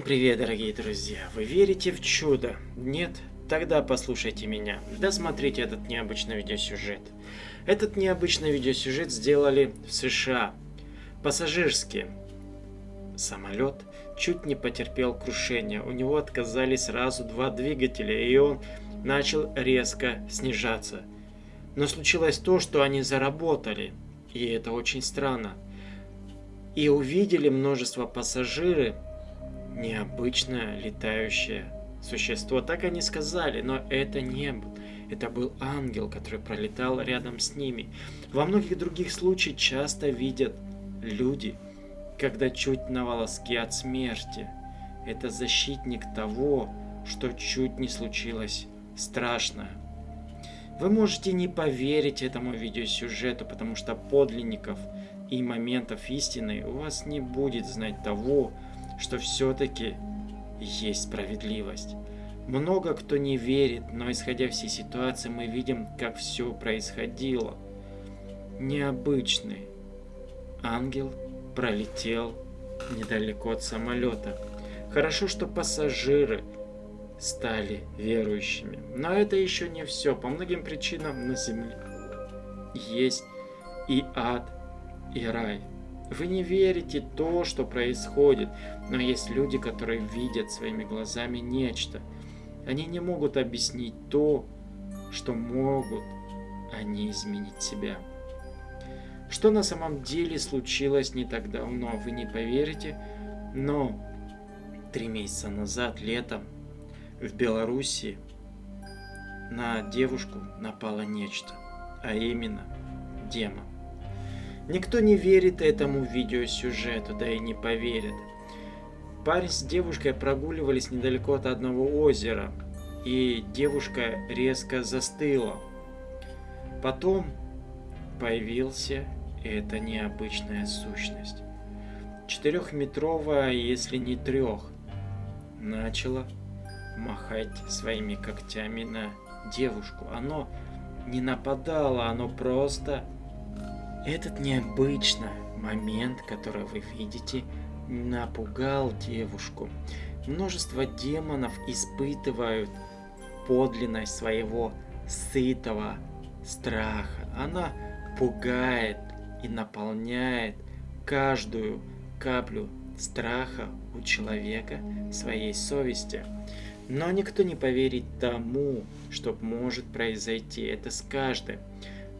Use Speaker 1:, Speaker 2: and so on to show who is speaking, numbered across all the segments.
Speaker 1: Всем привет, дорогие друзья! Вы верите в чудо? Нет? Тогда послушайте меня. Досмотрите этот необычный видеосюжет. Этот необычный видеосюжет сделали в США. Пассажирский самолет чуть не потерпел крушение. У него отказали сразу два двигателя, и он начал резко снижаться. Но случилось то, что они заработали. И это очень странно. И увидели множество пассажиров, необычное летающее существо. Так они сказали, но это не был. Это был ангел, который пролетал рядом с ними. Во многих других случаях часто видят люди, когда чуть на волоске от смерти. Это защитник того, что чуть не случилось страшное. Вы можете не поверить этому видеосюжету, потому что подлинников и моментов истины у вас не будет знать того, что все-таки есть справедливость. Много кто не верит, но исходя всей ситуации мы видим, как все происходило. Необычный ангел пролетел недалеко от самолета. Хорошо, что пассажиры стали верующими. Но это еще не все. По многим причинам на земле есть и ад, и рай. Вы не верите то, что происходит, но есть люди, которые видят своими глазами нечто. Они не могут объяснить то, что могут они изменить себя. Что на самом деле случилось не так давно, вы не поверите, но три месяца назад, летом, в Беларуси на девушку напало нечто, а именно демон. Никто не верит этому видеосюжету, да и не поверит. Парень с девушкой прогуливались недалеко от одного озера, и девушка резко застыла. Потом появился эта необычная сущность. Четырехметровая, если не трех, начала махать своими когтями на девушку. Оно не нападало, оно просто этот необычный момент, который вы видите, напугал девушку. Множество демонов испытывают подлинность своего сытого страха. Она пугает и наполняет каждую каплю страха у человека своей совести. Но никто не поверит тому, что может произойти. Это с каждым.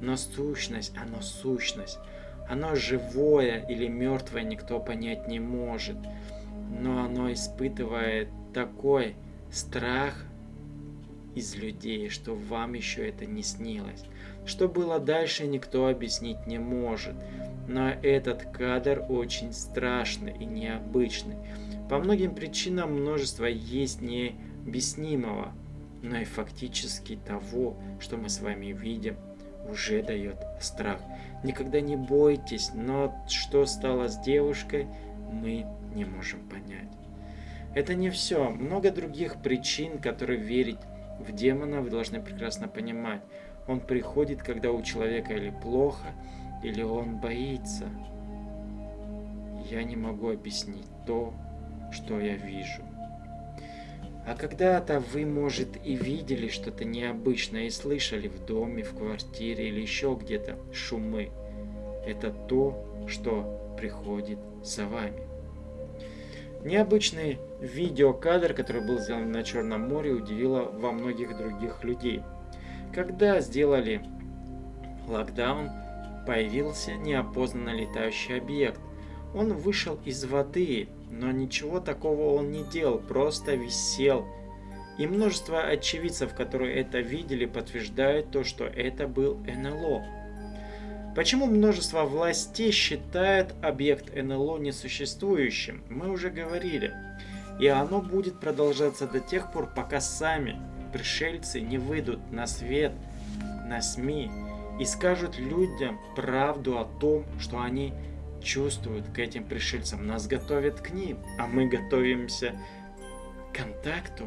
Speaker 1: Но сущность, оно сущность. Оно живое или мертвое никто понять не может. Но оно испытывает такой страх из людей, что вам еще это не снилось. Что было дальше, никто объяснить не может. Но этот кадр очень страшный и необычный. По многим причинам множество есть необъяснимого, но и фактически того, что мы с вами видим – уже дает страх. Никогда не бойтесь, но что стало с девушкой, мы не можем понять. Это не все. Много других причин, которые верить в демона, вы должны прекрасно понимать. Он приходит, когда у человека или плохо, или он боится. Я не могу объяснить то, что я вижу. А когда-то вы, может, и видели что-то необычное и слышали в доме, в квартире или еще где-то шумы. Это то, что приходит за вами. Необычный видеокадр, который был сделан на Черном море, удивило во многих других людей. Когда сделали локдаун, появился неопознанно летающий объект. Он вышел из воды но ничего такого он не делал, просто висел. И множество очевидцев, которые это видели, подтверждают то, что это был НЛО. Почему множество властей считает объект НЛО несуществующим, мы уже говорили. И оно будет продолжаться до тех пор, пока сами пришельцы не выйдут на свет, на СМИ и скажут людям правду о том, что они чувствуют к этим пришельцам, нас готовят к ним, а мы готовимся к контакту.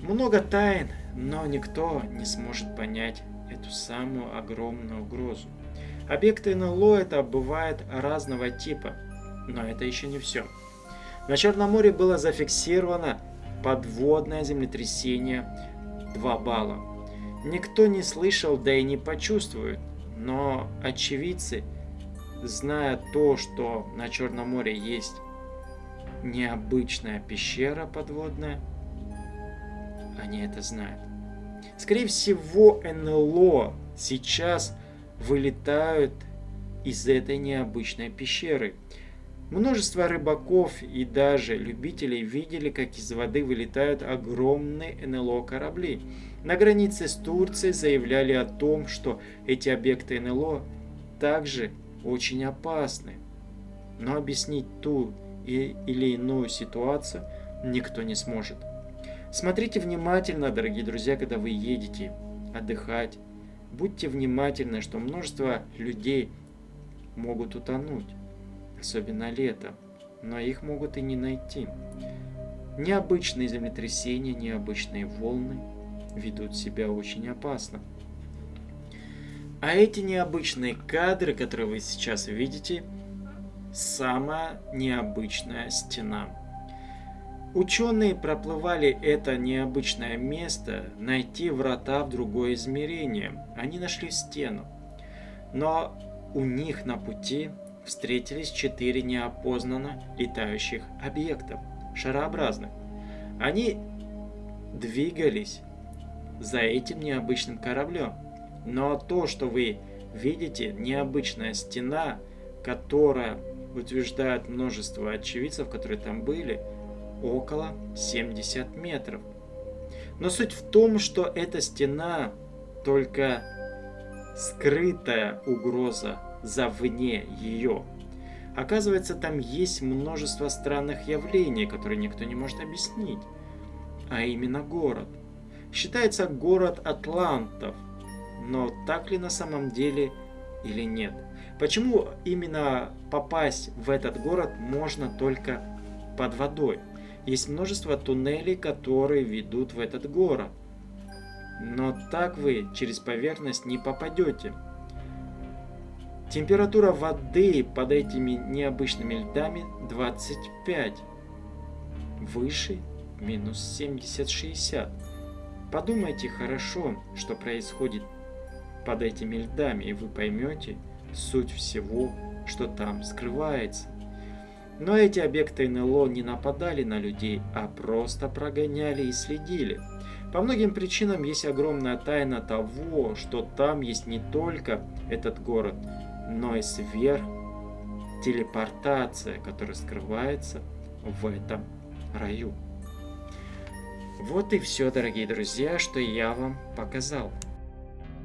Speaker 1: Много тайн, но никто не сможет понять эту самую огромную угрозу. Объекты НЛО это бывает разного типа, но это еще не все. На Черном море было зафиксировано подводное землетрясение 2 балла. Никто не слышал, да и не почувствует, но очевидцы, зная то, что на Черном море есть необычная пещера подводная, они это знают. Скорее всего, НЛО сейчас вылетают из этой необычной пещеры. Множество рыбаков и даже любителей видели, как из воды вылетают огромные НЛО корабли. На границе с Турцией заявляли о том, что эти объекты НЛО также очень опасны. Но объяснить ту или иную ситуацию никто не сможет. Смотрите внимательно, дорогие друзья, когда вы едете отдыхать. Будьте внимательны, что множество людей могут утонуть, особенно летом, но их могут и не найти. Необычные землетрясения, необычные волны ведут себя очень опасно. А эти необычные кадры, которые вы сейчас видите, самая необычная стена. Ученые проплывали это необычное место, найти врата в другое измерение. Они нашли стену. Но у них на пути встретились четыре неопознанно летающих объектов, шарообразных. Они двигались за этим необычным кораблем. Но то, что вы видите, необычная стена, которая утверждает множество очевидцев, которые там были, около 70 метров. Но суть в том, что эта стена только скрытая угроза за вне ее. Оказывается, там есть множество странных явлений, которые никто не может объяснить. А именно город. Считается город атлантов. Но так ли на самом деле или нет? Почему именно попасть в этот город можно только под водой? Есть множество туннелей, которые ведут в этот город. Но так вы через поверхность не попадете. Температура воды под этими необычными льдами 25. Выше минус 70-60. Подумайте хорошо, что происходит под этими льдами, и вы поймете, суть всего, что там скрывается. Но эти объекты НЛО не нападали на людей, а просто прогоняли и следили. По многим причинам есть огромная тайна того, что там есть не только этот город, но и сверх телепортация, которая скрывается в этом раю. Вот и все, дорогие друзья, что я вам показал.